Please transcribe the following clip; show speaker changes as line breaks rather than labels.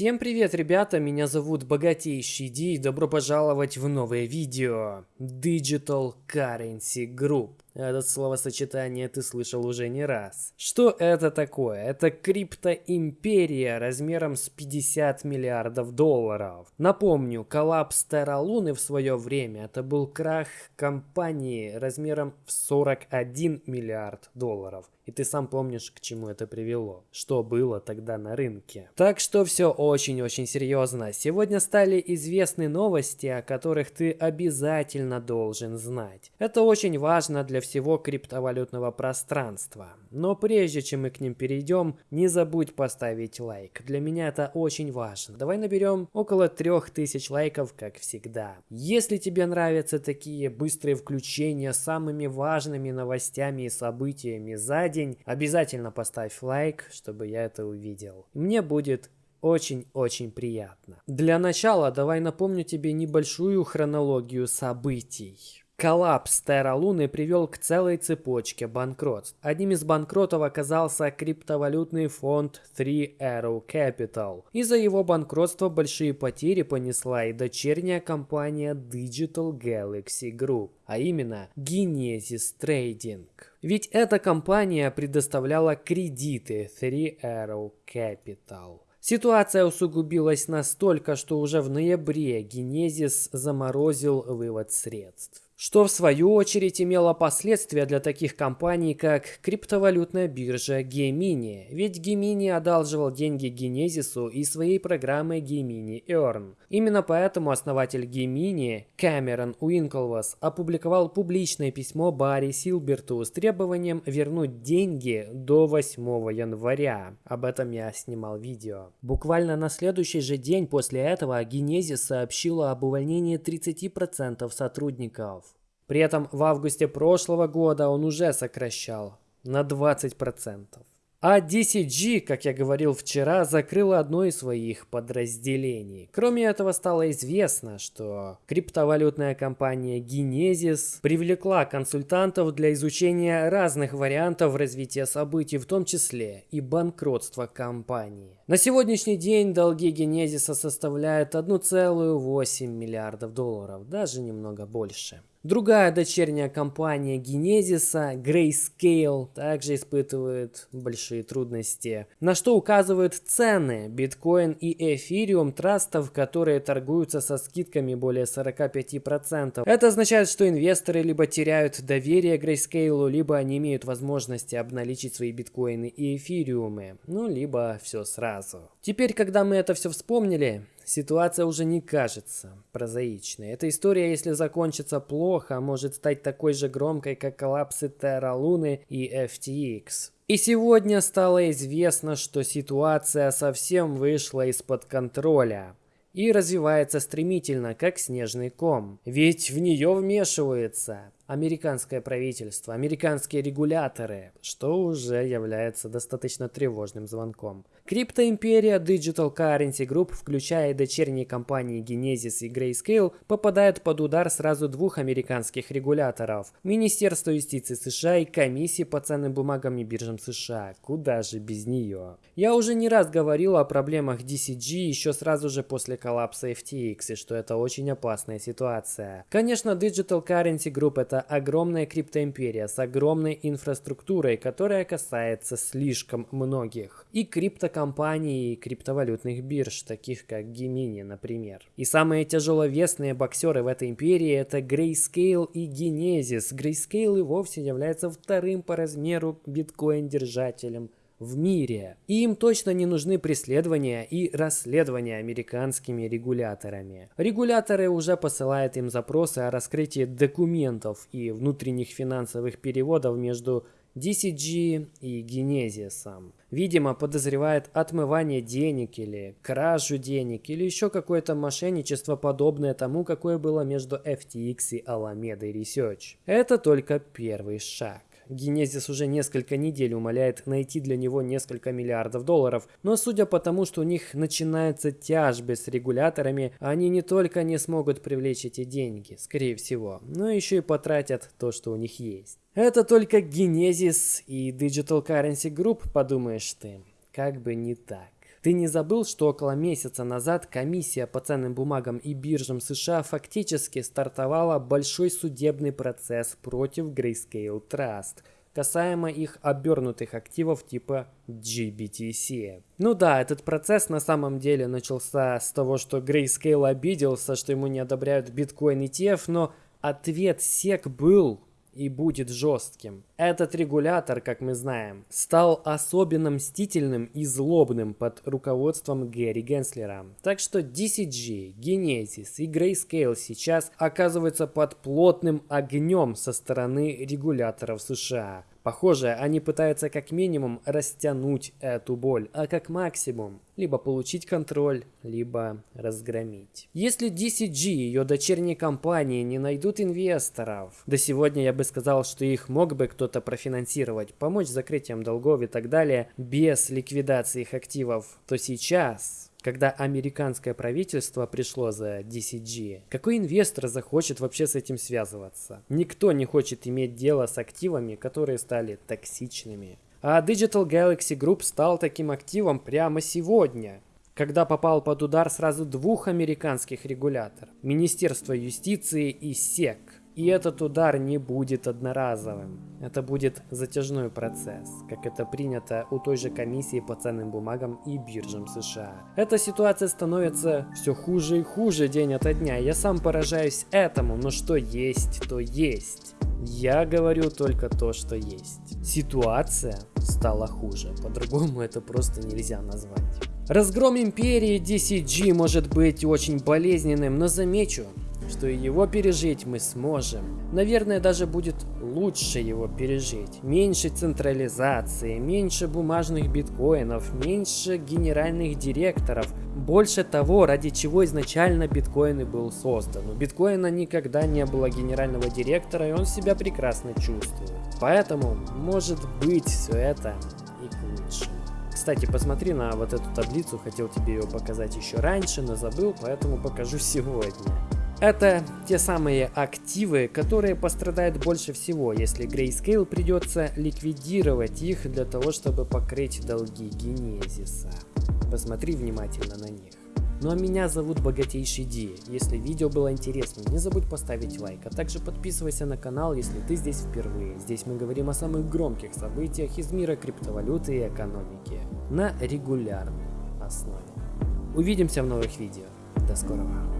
Всем привет, ребята, меня зовут Богатейший Ди и добро пожаловать в новое видео Digital Currency Group. Это словосочетание ты слышал уже не раз. Что это такое? Это криптоимперия размером с 50 миллиардов долларов. Напомню, коллапс Терра Луны в свое время это был крах компании размером в 41 миллиард долларов. И ты сам помнишь, к чему это привело. Что было тогда на рынке. Так что все очень-очень серьезно. Сегодня стали известны новости, о которых ты обязательно должен знать. Это очень важно для всего криптовалютного пространства. Но прежде чем мы к ним перейдем, не забудь поставить лайк. Для меня это очень важно. Давай наберем около 3000 лайков, как всегда. Если тебе нравятся такие быстрые включения с самыми важными новостями и событиями за день, обязательно поставь лайк, чтобы я это увидел. Мне будет очень-очень приятно. Для начала давай напомню тебе небольшую хронологию событий. Коллапс Терра Луны привел к целой цепочке банкротств. Одним из банкротов оказался криптовалютный фонд Three Arrow Capital. Из-за его банкротства большие потери понесла и дочерняя компания Digital Galaxy Group, а именно Genesis Trading. Ведь эта компания предоставляла кредиты Three Arrow Capital. Ситуация усугубилась настолько, что уже в ноябре Genesis заморозил вывод средств что в свою очередь имело последствия для таких компаний, как криптовалютная биржа Gemini, ведь Gemini одалживал деньги Генезису и своей программой Gemini Earn. Именно поэтому основатель Gemini, Кэмерон Уинклвас, опубликовал публичное письмо Барри Силберту с требованием вернуть деньги до 8 января. Об этом я снимал видео. Буквально на следующий же день после этого Genesis сообщила об увольнении 30% сотрудников. При этом в августе прошлого года он уже сокращал на 20%. А DCG, как я говорил вчера, закрыла одно из своих подразделений. Кроме этого, стало известно, что криптовалютная компания Genesis привлекла консультантов для изучения разных вариантов развития событий, в том числе и банкротства компании. На сегодняшний день долги Genesis составляют 1,8 миллиардов долларов, даже немного больше. Другая дочерняя компания Генезиса, Grayscale, также испытывает большие трудности, на что указывают цены биткоин и эфириум трастов, которые торгуются со скидками более 45%. Это означает, что инвесторы либо теряют доверие Grayscale, либо они имеют возможности обналичить свои биткоины и эфириумы, ну либо все сразу. Теперь, когда мы это все вспомнили, Ситуация уже не кажется прозаичной. Эта история, если закончится плохо, может стать такой же громкой, как коллапсы Terra Луны и FTX. И сегодня стало известно, что ситуация совсем вышла из-под контроля и развивается стремительно, как снежный ком. Ведь в нее вмешивается американское правительство, американские регуляторы, что уже является достаточно тревожным звонком. Криптоимперия Digital Currency Group, включая дочерние компании Genesis и Grayscale, попадает под удар сразу двух американских регуляторов – Министерства юстиции США и Комиссии по ценным бумагам и биржам США. Куда же без нее? Я уже не раз говорил о проблемах DCG еще сразу же после коллапса FTX, и что это очень опасная ситуация. Конечно, Digital Currency Group – это огромная криптоимперия с огромной инфраструктурой, которая касается слишком многих. И криптокомпаний компаний криптовалютных бирж, таких как Gemini, например. И самые тяжеловесные боксеры в этой империи это Grayscale и Genesis. Grayscale и вовсе является вторым по размеру биткоин-держателем в мире. И им точно не нужны преследования и расследования американскими регуляторами. Регуляторы уже посылают им запросы о раскрытии документов и внутренних финансовых переводов между DCG и Genesis. Видимо, подозревает отмывание денег или кражу денег или еще какое-то мошенничество подобное тому, какое было между FTX и Alameda Research. Это только первый шаг. Генезис уже несколько недель умоляет найти для него несколько миллиардов долларов, но судя по тому, что у них начинаются тяжбы с регуляторами, они не только не смогут привлечь эти деньги, скорее всего, но еще и потратят то, что у них есть. Это только Genesis и Digital Currency Group, подумаешь ты. Как бы не так. Ты не забыл, что около месяца назад комиссия по ценным бумагам и биржам США фактически стартовала большой судебный процесс против Grayscale Trust – касаемо их обернутых активов типа GBTC. Ну да, этот процесс на самом деле начался с того, что Grayscale обиделся, что ему не одобряют биткоин ETF, но ответ SEC был и будет жестким. Этот регулятор, как мы знаем, стал особенно мстительным и злобным под руководством Гэри Генслера. Так что DCG, Genesis и Grayscale сейчас оказываются под плотным огнем со стороны регуляторов США. Похоже, они пытаются как минимум растянуть эту боль, а как максимум либо получить контроль, либо разгромить. Если DCG и ее дочерние компании не найдут инвесторов, до сегодня я бы сказал, что их мог бы кто-то профинансировать, помочь с закрытием долгов и так далее, без ликвидации их активов, то сейчас когда американское правительство пришло за DCG, какой инвестор захочет вообще с этим связываться? Никто не хочет иметь дело с активами, которые стали токсичными. А Digital Galaxy Group стал таким активом прямо сегодня, когда попал под удар сразу двух американских регуляторов – Министерство юстиции и СЕК – и этот удар не будет одноразовым. Это будет затяжной процесс, как это принято у той же комиссии по ценным бумагам и биржам США. Эта ситуация становится все хуже и хуже день ото дня. Я сам поражаюсь этому, но что есть, то есть. Я говорю только то, что есть. Ситуация стала хуже, по-другому это просто нельзя назвать. Разгром империи DCG может быть очень болезненным, но замечу, что и его пережить мы сможем. Наверное, даже будет лучше его пережить. Меньше централизации, меньше бумажных биткоинов, меньше генеральных директоров. Больше того, ради чего изначально биткоин и был создан. У биткоина никогда не было генерального директора, и он себя прекрасно чувствует. Поэтому, может быть, все это и к лучшему. Кстати, посмотри на вот эту таблицу, хотел тебе ее показать еще раньше, но забыл, поэтому покажу сегодня. Это те самые активы, которые пострадают больше всего, если Grayscale придется ликвидировать их для того, чтобы покрыть долги Генезиса. Посмотри внимательно на них. Ну а меня зовут Богатейший Ди. Если видео было интересным, не забудь поставить лайк, а также подписывайся на канал, если ты здесь впервые. Здесь мы говорим о самых громких событиях из мира криптовалюты и экономики на регулярной основе. Увидимся в новых видео. До скорого.